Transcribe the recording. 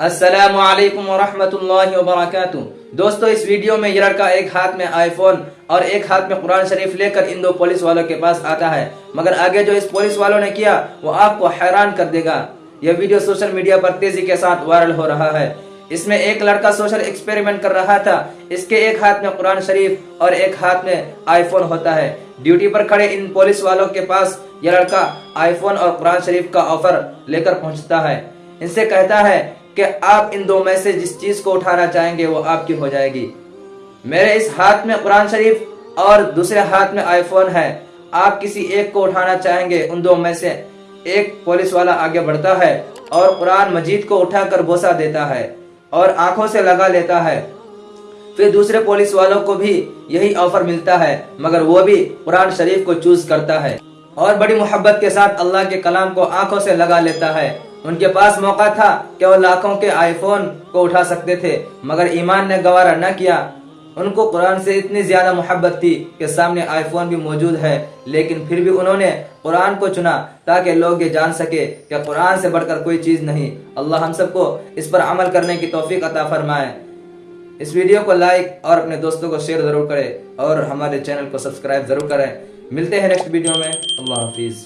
अस्सलाम वालेकुम वबरकातुह दोस्तों, इस वीडियो में ये लड़का एक हाथ में आईफोन और एक हाथ में कुरान शरीफ लेकर इन दो पुलिस वालों के पास आता है। मगर आगे जो इस पुलिस वालों ने किया, वो आपको हैरान कर देगा। यह वीडियो सोशल मीडिया पर तेज़ी के साथ वायरल हो रहा है। इसमें एक लड़का सोशल एक्सपेरिमेंट कर रहा था। इसके एक हाथ में कुरान शरीफ और एक हाथ में आईफोन होता है। ड्यूटी पर खड़े इन पुलिस वालों के पास यह लड़का आईफोन और कुरान शरीफ का ऑफ़र लेकर पहुँचता है। इनसे कहता है कि आप इन दो में से जिस चीज़ को उठाना चाहेंगे, वो आपकी हो जाएगी। मेरे इस हाथ में कुरान शरीफ और दूसरे हाथ में आईफोन है। आप किसी एक को उठाना चाहेंगे, उन दो में से एक पुलिस वाला आगे बढ़ता है और कुरान मजीद को उठाकर बोसा देता है और आँखों से लगा लेता है। फिर दूसरे पुलिस वालों को भी यही ऑफ़र मिलता है, मगर वो भी कुरान शरीफ को चूज़ करता है और बड़ी मोहब्बत के साथ अल्लाह के कलाम को आँखों से लगा लेता है। उनके पास मौका था कि वो लाखों के आईफोन को उठा सकते थे, मगर ईमान ने गवारा न किया। उनको कुरान से इतनी ज़्यादा मोहब्बत थी कि सामने आईफोन भी मौजूद है, लेकिन फिर भी उन्होंने कुरान को चुना ताकि लोग ये जान सके कि कुरान से बढ़कर कोई चीज़ नहीं। अल्लाह हम सबको इस पर अमल करने की तोफीक अता फरमाए। इस वीडियो को लाइक और अपने दोस्तों को शेयर ज़रूर करें और हमारे चैनल को सब्सक्राइब ज़रूर करें। मिलते हैं नेक्स्ट वीडियो में। अल्लाह हाफिज़।